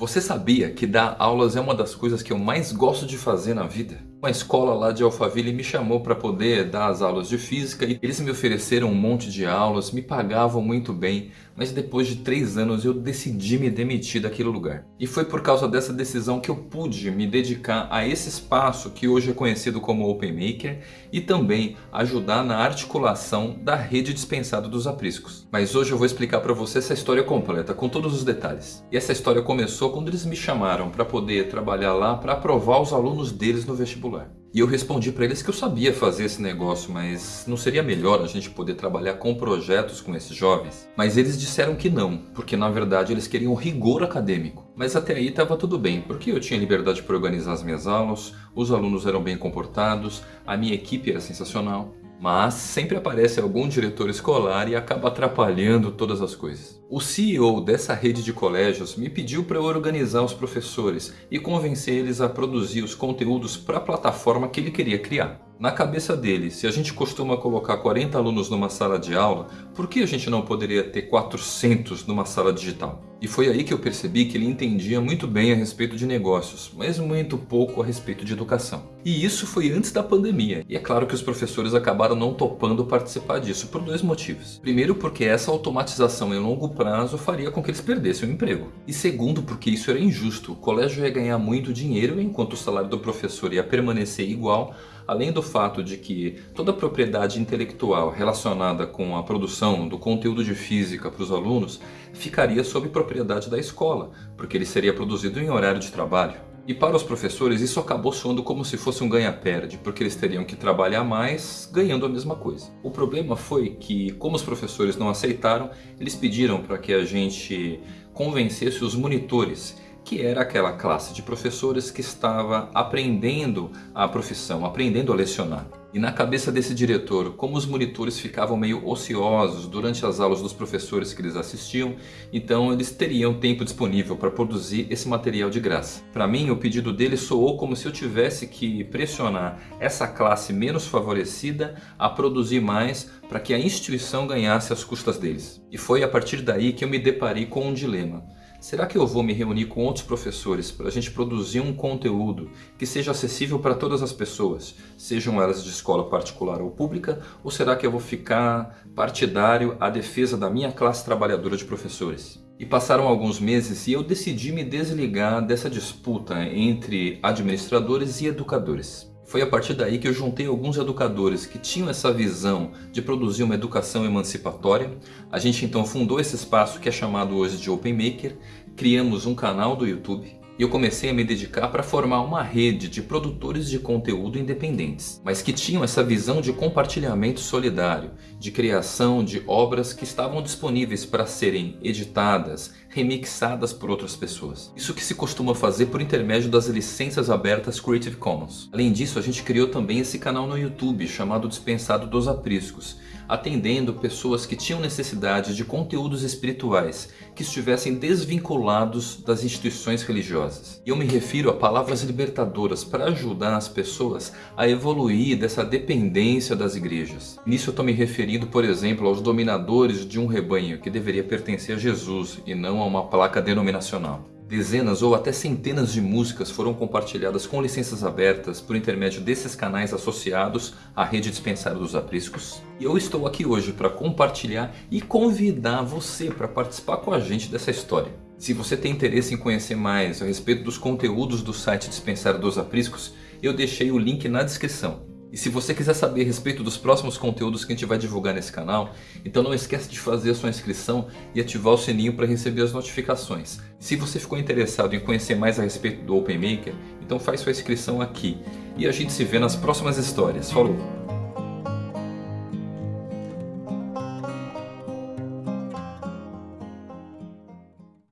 Você sabia que dar aulas é uma das coisas que eu mais gosto de fazer na vida? Uma escola lá de Alphaville me chamou para poder dar as aulas de física e eles me ofereceram um monte de aulas, me pagavam muito bem, mas depois de três anos eu decidi me demitir daquele lugar. E foi por causa dessa decisão que eu pude me dedicar a esse espaço que hoje é conhecido como OpenMaker e também ajudar na articulação da rede dispensada dos apriscos. Mas hoje eu vou explicar para você essa história completa, com todos os detalhes. E essa história começou quando eles me chamaram para poder trabalhar lá para aprovar os alunos deles no vestibular particular. E eu respondi para eles que eu sabia fazer esse negócio, mas não seria melhor a gente poder trabalhar com projetos com esses jovens? Mas eles disseram que não, porque na verdade eles queriam rigor acadêmico. Mas até aí estava tudo bem, porque eu tinha liberdade para organizar as minhas aulas, os alunos eram bem comportados, a minha equipe era sensacional. Mas sempre aparece algum diretor escolar e acaba atrapalhando todas as coisas. O CEO dessa rede de colégios me pediu para organizar os professores e convencer eles a produzir os conteúdos para a plataforma que ele queria criar. Na cabeça dele, se a gente costuma colocar 40 alunos numa sala de aula, por que a gente não poderia ter 400 numa sala digital? E foi aí que eu percebi que ele entendia muito bem a respeito de negócios, mas muito pouco a respeito de educação. E isso foi antes da pandemia. E é claro que os professores acabaram não topando participar disso por dois motivos. Primeiro porque essa automatização em longo prazo faria com que eles perdessem o emprego. E segundo porque isso era injusto. O colégio ia ganhar muito dinheiro enquanto o salário do professor ia permanecer igual além do fato de que toda a propriedade intelectual relacionada com a produção do conteúdo de física para os alunos ficaria sob propriedade da escola, porque ele seria produzido em horário de trabalho. E para os professores isso acabou soando como se fosse um ganha-perde, porque eles teriam que trabalhar mais ganhando a mesma coisa. O problema foi que, como os professores não aceitaram, eles pediram para que a gente convencesse os monitores que era aquela classe de professores que estava aprendendo a profissão, aprendendo a lecionar. E na cabeça desse diretor, como os monitores ficavam meio ociosos durante as aulas dos professores que eles assistiam, então eles teriam tempo disponível para produzir esse material de graça. Para mim, o pedido dele soou como se eu tivesse que pressionar essa classe menos favorecida a produzir mais para que a instituição ganhasse as custas deles. E foi a partir daí que eu me deparei com um dilema. Será que eu vou me reunir com outros professores para a gente produzir um conteúdo que seja acessível para todas as pessoas, sejam elas de escola particular ou pública, ou será que eu vou ficar partidário à defesa da minha classe trabalhadora de professores? E passaram alguns meses e eu decidi me desligar dessa disputa entre administradores e educadores. Foi a partir daí que eu juntei alguns educadores que tinham essa visão de produzir uma educação emancipatória. A gente então fundou esse espaço que é chamado hoje de Open Maker, criamos um canal do YouTube e eu comecei a me dedicar para formar uma rede de produtores de conteúdo independentes, mas que tinham essa visão de compartilhamento solidário, de criação de obras que estavam disponíveis para serem editadas, remixadas por outras pessoas. Isso que se costuma fazer por intermédio das licenças abertas Creative Commons. Além disso, a gente criou também esse canal no YouTube chamado Dispensado dos Apriscos, atendendo pessoas que tinham necessidade de conteúdos espirituais que estivessem desvinculados das instituições religiosas. E eu me refiro a palavras libertadoras para ajudar as pessoas a evoluir dessa dependência das igrejas. Nisso eu estou me referindo, por exemplo, aos dominadores de um rebanho que deveria pertencer a Jesus e não a uma placa denominacional. Dezenas ou até centenas de músicas foram compartilhadas com licenças abertas por intermédio desses canais associados à rede dispensária dos apriscos. E eu estou aqui hoje para compartilhar e convidar você para participar com a gente dessa história. Se você tem interesse em conhecer mais a respeito dos conteúdos do site Dispensário dos Apriscos, eu deixei o link na descrição. E se você quiser saber a respeito dos próximos conteúdos que a gente vai divulgar nesse canal, então não esqueça de fazer a sua inscrição e ativar o sininho para receber as notificações. Se você ficou interessado em conhecer mais a respeito do OpenMaker, então faz sua inscrição aqui. E a gente se vê nas próximas histórias. Falou!